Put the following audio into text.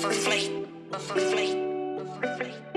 Free, free, free, free, free, free.